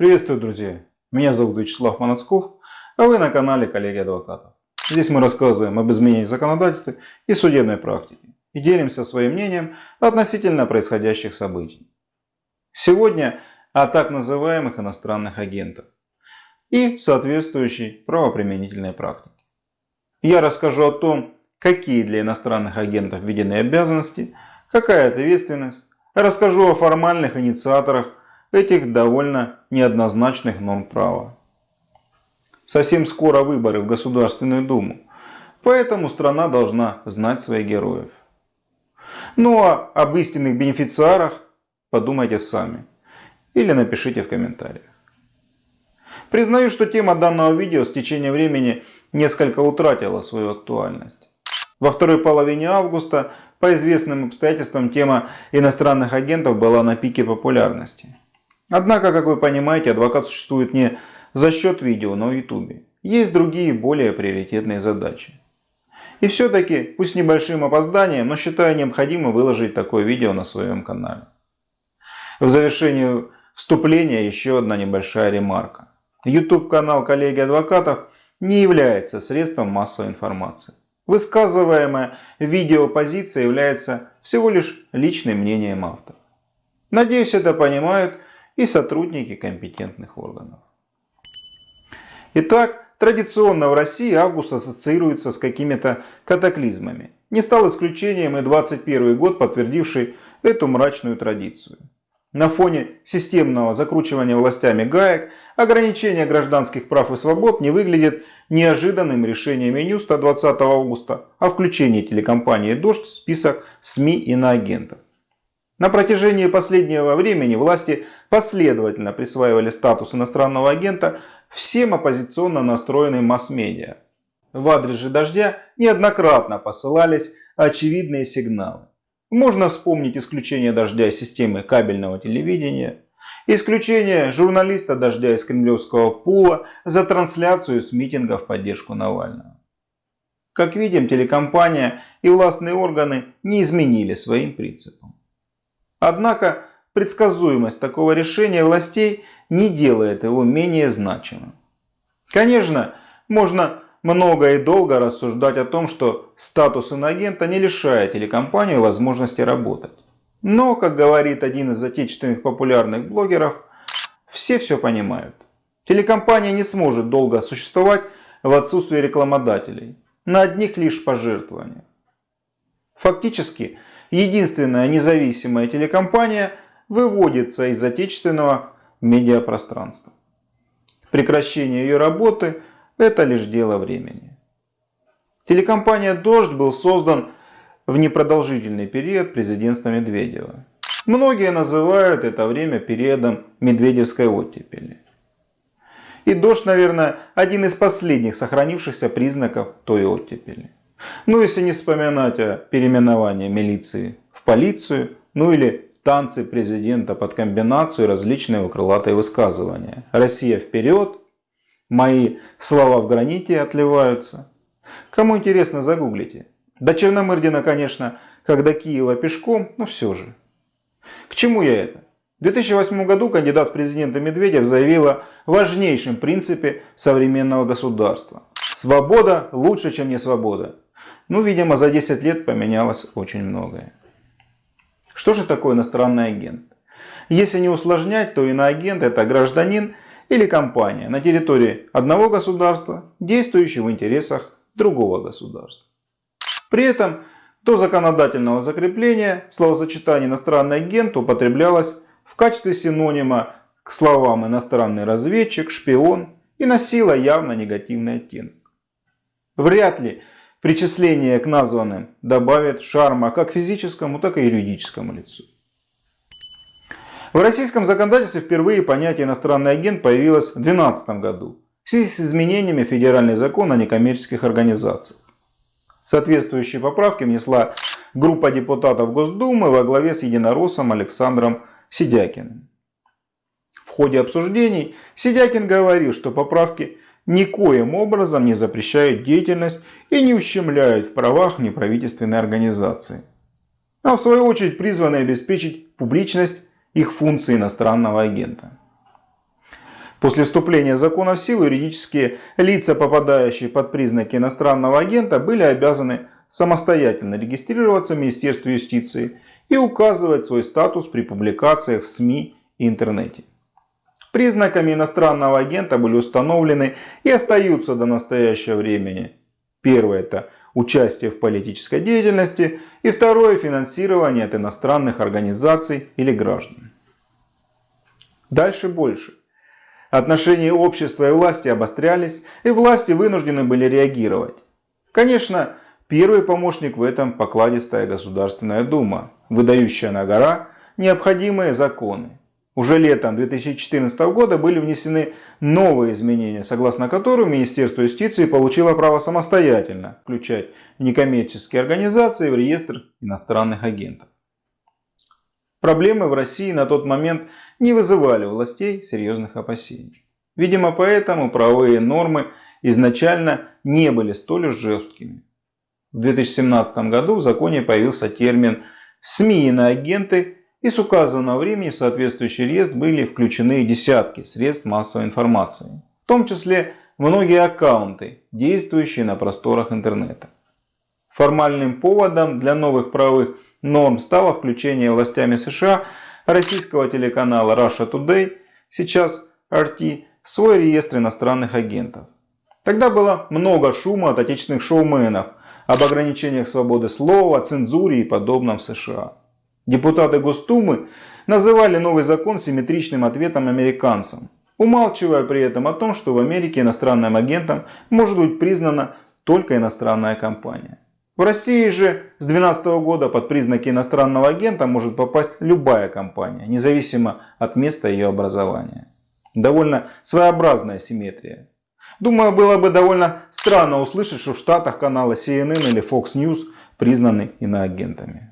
Приветствую, друзья! Меня зовут Вячеслав Манацков, а вы на канале Коллеги Адвокатов. Здесь мы рассказываем об изменениях в законодательстве и судебной практике и делимся своим мнением относительно происходящих событий. Сегодня о так называемых иностранных агентах и соответствующей правоприменительной практике. Я расскажу о том, какие для иностранных агентов введены обязанности, какая ответственность, расскажу о формальных инициаторах этих довольно неоднозначных норм права. Совсем скоро выборы в Государственную Думу, поэтому страна должна знать своих героев. Ну а об истинных бенефициарах подумайте сами или напишите в комментариях. Признаю, что тема данного видео с течением времени несколько утратила свою актуальность. Во второй половине августа по известным обстоятельствам тема иностранных агентов была на пике популярности. Однако, как вы понимаете, адвокат существует не за счет видео на YouTube. Есть другие, более приоритетные задачи. И все-таки, пусть с небольшим опозданием, но считаю необходимо выложить такое видео на своем канале. В завершении вступления еще одна небольшая ремарка. YouTube канал коллеги адвокатов не является средством массовой информации. Высказываемая видеопозиция является всего лишь личным мнением автора. Надеюсь, это понимают и сотрудники компетентных органов. Итак, традиционно в России август ассоциируется с какими-то катаклизмами. Не стал исключением и 21 год, подтвердивший эту мрачную традицию. На фоне системного закручивания властями гаек, ограничение гражданских прав и свобод не выглядит неожиданным решением Минюста 20 августа о включении телекомпании «Дождь» в список СМИ иноагентов. На протяжении последнего времени власти последовательно присваивали статус иностранного агента всем оппозиционно настроенным масс-медиа. В адрес же «Дождя» неоднократно посылались очевидные сигналы. Можно вспомнить исключение «Дождя» из системы кабельного телевидения, исключение журналиста «Дождя» из кремлевского пула за трансляцию с митинга в поддержку Навального. Как видим, телекомпания и властные органы не изменили своим принципам. Однако предсказуемость такого решения властей не делает его менее значимым. Конечно, можно много и долго рассуждать о том, что статус инагента не лишает телекомпанию возможности работать. Но, как говорит один из отечественных популярных блогеров, все все понимают. Телекомпания не сможет долго существовать в отсутствии рекламодателей, на одних лишь пожертвованиях. Фактически, единственная независимая телекомпания выводится из отечественного медиапространства. Прекращение ее работы – это лишь дело времени. Телекомпания «Дождь» был создан в непродолжительный период президентства Медведева. Многие называют это время периодом Медведевской оттепели. И «Дождь», наверное, один из последних сохранившихся признаков той оттепели. Ну, если не вспоминать о переименовании милиции в полицию, ну или танцы президента под комбинацию различные крылатые высказывания. Россия вперед, мои слова в граните отливаются. Кому интересно, загуглите. До Черномырдина, конечно, как до Киева пешком, но все же. К чему я это? В 2008 году кандидат в президенты Медведев заявил о важнейшем принципе современного государства. Свобода лучше, чем не свобода. Ну, видимо, за 10 лет поменялось очень многое. Что же такое иностранный агент? Если не усложнять, то иноагент это гражданин или компания на территории одного государства, действующий в интересах другого государства. При этом до законодательного закрепления словосочетание иностранный агент употреблялось в качестве синонима к словам иностранный разведчик, шпион и носило явно негативный оттенок. Вряд ли Причисление к названным добавит шарма как физическому, так и юридическому лицу. В российском законодательстве впервые понятие «иностранный агент» появилось в 2012 году в связи с изменениями федеральный закон о некоммерческих организациях. Соответствующие поправки внесла группа депутатов Госдумы во главе с единороссом Александром Сидякиным. В ходе обсуждений Сидякин говорил, что поправки никоим образом не запрещают деятельность и не ущемляют в правах неправительственной организации, а в свою очередь призваны обеспечить публичность их функции иностранного агента. После вступления закона в силу юридические лица, попадающие под признаки иностранного агента, были обязаны самостоятельно регистрироваться в Министерстве юстиции и указывать свой статус при публикациях в СМИ и интернете. Признаками иностранного агента были установлены и остаются до настоящего времени. Первое – это участие в политической деятельности и второе – финансирование от иностранных организаций или граждан. Дальше больше. Отношения общества и власти обострялись, и власти вынуждены были реагировать. Конечно, первый помощник в этом покладистая Государственная Дума, выдающая на гора необходимые законы. Уже летом 2014 года были внесены новые изменения, согласно которым Министерство юстиции получило право самостоятельно включать некоммерческие организации в реестр иностранных агентов. Проблемы в России на тот момент не вызывали у властей серьезных опасений. Видимо, поэтому правовые нормы изначально не были столь уж жесткими. В 2017 году в законе появился термин «СМИ и с указанного времени в соответствующий реестр были включены десятки средств массовой информации, в том числе многие аккаунты, действующие на просторах интернета. Формальным поводом для новых правовых норм стало включение властями США российского телеканала Russia Today, сейчас RT, в свой реестр иностранных агентов. Тогда было много шума от отечественных шоуменов об ограничениях свободы слова, цензуре и подобном в США. Депутаты Госдумы называли новый закон симметричным ответом американцам, умалчивая при этом о том, что в Америке иностранным агентом может быть признана только иностранная компания. В России же с 2012 года под признаки иностранного агента может попасть любая компания, независимо от места ее образования. Довольно своеобразная симметрия. Думаю, было бы довольно странно услышать, что в Штатах каналы CNN или Fox News признаны иноагентами.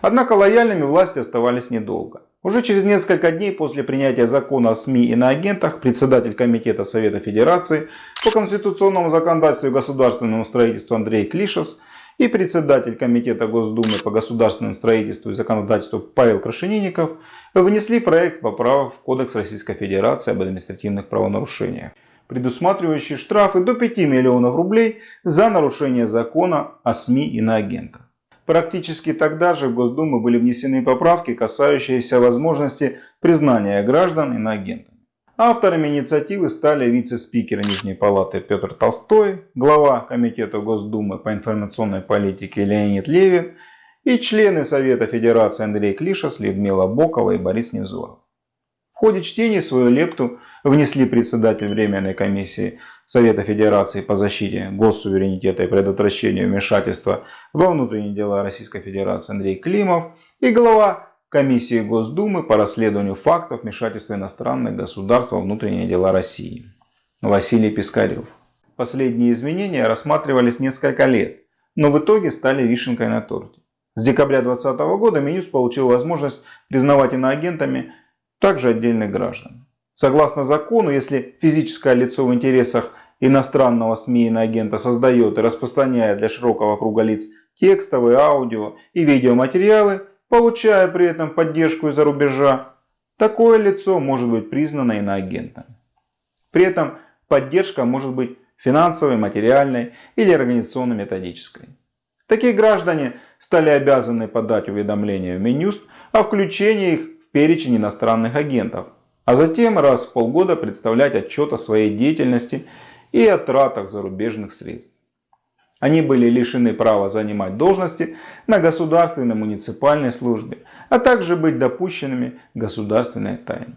Однако лояльными власти оставались недолго. Уже через несколько дней после принятия закона о СМИ и на агентах председатель Комитета Совета Федерации по конституционному законодательству и государственному строительству Андрей Клишес и председатель Комитета Госдумы по государственному строительству и законодательству Павел Крашенинников внесли проект поправок в Кодекс Российской Федерации об административных правонарушениях, предусматривающий штрафы до 5 миллионов рублей за нарушение закона о СМИ и на агентах. Практически тогда же в Госдуму были внесены поправки, касающиеся возможности признания граждан иноагентами. Авторами инициативы стали вице-спикер Нижней Палаты Петр Толстой, глава Комитета Госдумы по информационной политике Леонид Левин и члены Совета Федерации Андрей Клишес, Людмила Бокова и Борис Невзоров. В ходе чтения свою лепту внесли председатель Временной комиссии Совета Федерации по защите госсуверенитета и предотвращению вмешательства во внутренние дела Российской Федерации Андрей Климов и глава Комиссии Госдумы по расследованию фактов вмешательства иностранных государств во внутренние дела России Василий Пискарев. Последние изменения рассматривались несколько лет, но в итоге стали вишенкой на торте. С декабря 2020 года Минюст получил возможность признавать иноагентами также отдельных граждан. Согласно закону, если физическое лицо в интересах иностранного СМИ агента создает и распространяет для широкого круга лиц текстовые, аудио и видеоматериалы, получая при этом поддержку из-за рубежа, такое лицо может быть признано иноагентом. При этом поддержка может быть финансовой, материальной или организационно-методической. Такие граждане стали обязаны подать уведомление в Минюст о включении их в перечень иностранных агентов, а затем раз в полгода представлять отчет о своей деятельности и о тратах зарубежных средств. Они были лишены права занимать должности на государственной муниципальной службе, а также быть допущенными государственной тайне.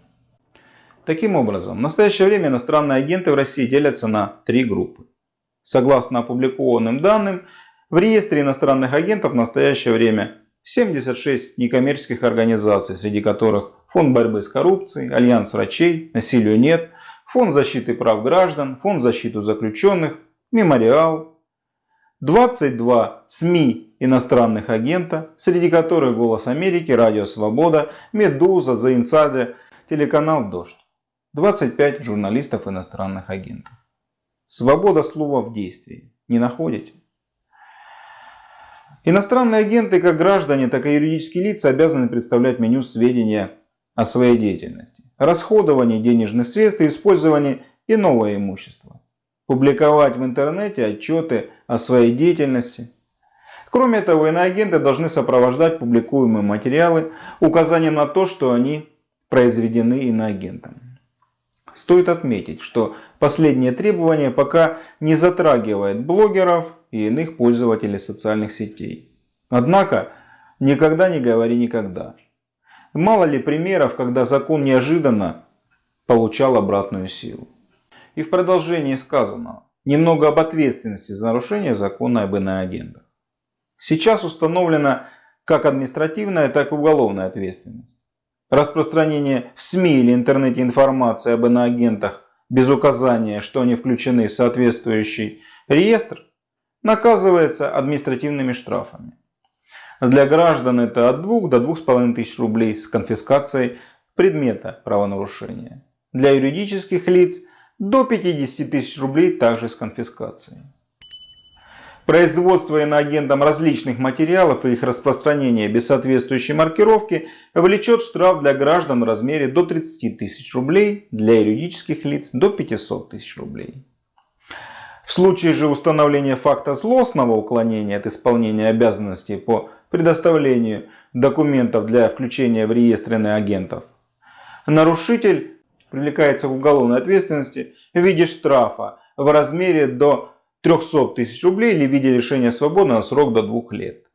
Таким образом, в настоящее время иностранные агенты в России делятся на три группы. Согласно опубликованным данным, в реестре иностранных агентов в настоящее время 76 некоммерческих организаций, среди которых Фонд борьбы с коррупцией, Альянс врачей, Насилию нет, Фонд защиты прав граждан, Фонд защиты заключенных, Мемориал, 22 СМИ иностранных агента, среди которых «Голос Америки», «Радио Свобода», «Медуза», «The Insider», телеканал «Дождь», 25 журналистов иностранных агентов. Свобода слова в действии. Не находите? Иностранные агенты, как граждане, так и юридические лица, обязаны представлять меню сведения о своей деятельности. Расходование денежных средств и использование иного имущества. Публиковать в интернете отчеты о своей деятельности. Кроме того, иноагенты должны сопровождать публикуемые материалы указанием на то, что они произведены иноагентом. Стоит отметить, что последнее требование пока не затрагивает блогеров и иных пользователей социальных сетей. Однако, никогда не говори никогда. Мало ли примеров, когда закон неожиданно получал обратную силу. И в продолжении сказанного, немного об ответственности за нарушение закона об иноагентах. Сейчас установлена как административная, так и уголовная ответственность. Распространение в СМИ или интернете информации об иноагентах без указания, что они включены в соответствующий реестр, наказывается административными штрафами. Для граждан это от 2 до 2,5 тысяч рублей с конфискацией предмета правонарушения. Для юридических лиц до 50 тысяч рублей также с конфискацией. Производство иноагентом различных материалов и их распространение без соответствующей маркировки влечет штраф для граждан в размере до 30 тысяч рублей, для юридических лиц до 500 тысяч рублей. В случае же установления факта злостного уклонения от исполнения обязанностей по предоставлению документов для включения в реестр иноагентов, нарушитель привлекается к уголовной ответственности в виде штрафа в размере до 300 тысяч рублей или в виде лишения свободы на срок до двух лет.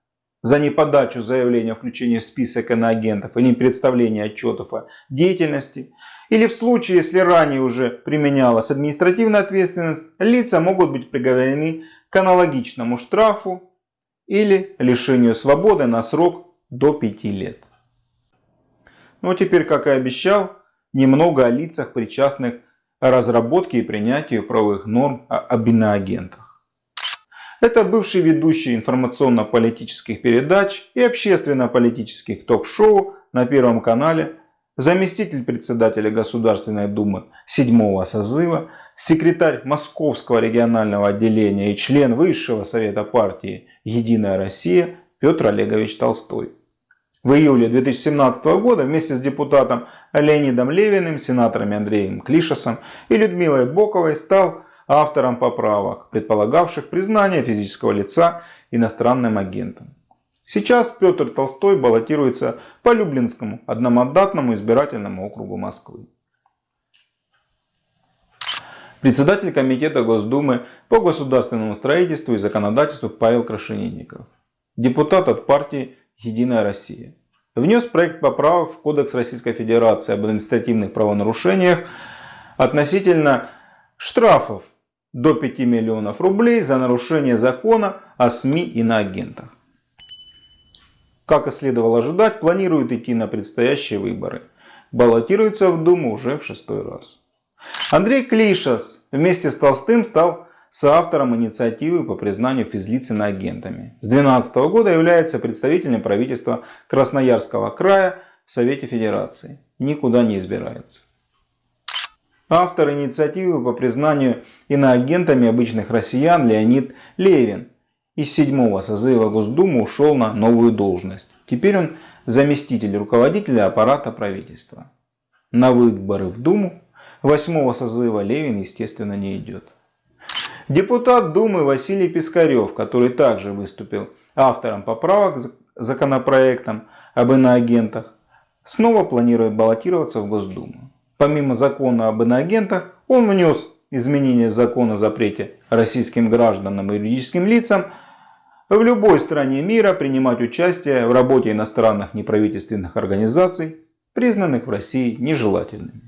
За неподачу заявления о включении в список иноагентов или представление отчетов о деятельности. Или в случае, если ранее уже применялась административная ответственность, лица могут быть приговорены к аналогичному штрафу или лишению свободы на срок до 5 лет. Ну а теперь, как и обещал, немного о лицах, причастных разработке и принятию правовых норм об иноагентах. Это бывший ведущий информационно-политических передач и общественно-политических ток-шоу на Первом канале, заместитель председателя Государственной Думы 7 созыва, секретарь Московского регионального отделения и член Высшего Совета партии «Единая Россия» Петр Олегович Толстой. В июле 2017 года вместе с депутатом Леонидом Левиным, сенаторами Андреем Клишесом и Людмилой Боковой стал автором поправок, предполагавших признание физического лица иностранным агентом. Сейчас Петр Толстой баллотируется по Люблинскому одномандатному избирательному округу Москвы. Председатель Комитета Госдумы по государственному строительству и законодательству Павел Крашенинников. Депутат от партии «Единая Россия». Внес проект поправок в Кодекс Российской Федерации об административных правонарушениях относительно штрафов до 5 миллионов рублей за нарушение закона о СМИ и на агентах. Как и следовало ожидать, планирует идти на предстоящие выборы. Баллотируется в Думу уже в шестой раз. Андрей Клишас вместе с Толстым стал соавтором инициативы по признанию физлиц иноагентами. С 2012 года является представителем правительства Красноярского края в Совете Федерации. Никуда не избирается. Автор инициативы по признанию иноагентами обычных россиян Леонид Левин из седьмого созыва Госдумы ушел на новую должность. Теперь он заместитель руководителя аппарата правительства. На выборы в Думу восьмого созыва Левин, естественно, не идет. Депутат Думы Василий Пискарев, который также выступил автором поправок к законопроектам об иноагентах, снова планирует баллотироваться в Госдуму. Помимо закона об иноагентах, он внес изменения в закон о запрете российским гражданам и юридическим лицам в любой стране мира принимать участие в работе иностранных неправительственных организаций, признанных в России нежелательными.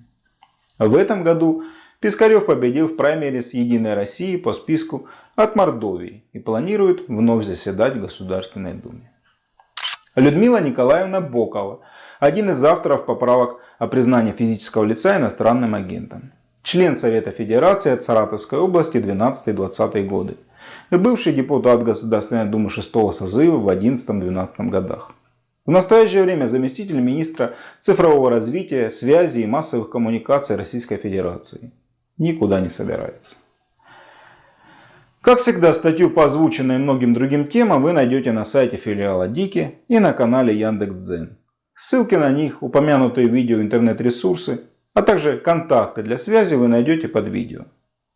В этом году Пискарев победил в праймерис Единой России по списку от Мордовии и планирует вновь заседать в Государственной Думе. Людмила Николаевна Бокова, один из авторов поправок о признании физического лица иностранным агентом. Член Совета Федерации от Саратовской области 12-20 годы. Бывший депутат Государственной Думы 6 созыва в 11-12 годах. В настоящее время заместитель министра цифрового развития, связи и массовых коммуникаций Российской Федерации никуда не собирается. Как всегда, статью по озвученной многим другим темам вы найдете на сайте филиала Дики и на канале Яндекс.Дзен. Ссылки на них, упомянутые видео интернет-ресурсы А также контакты для связи вы найдете под видео.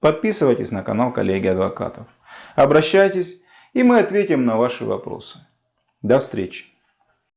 Подписывайтесь на канал коллеги адвокатов. Обращайтесь, и мы ответим на ваши вопросы. До встречи.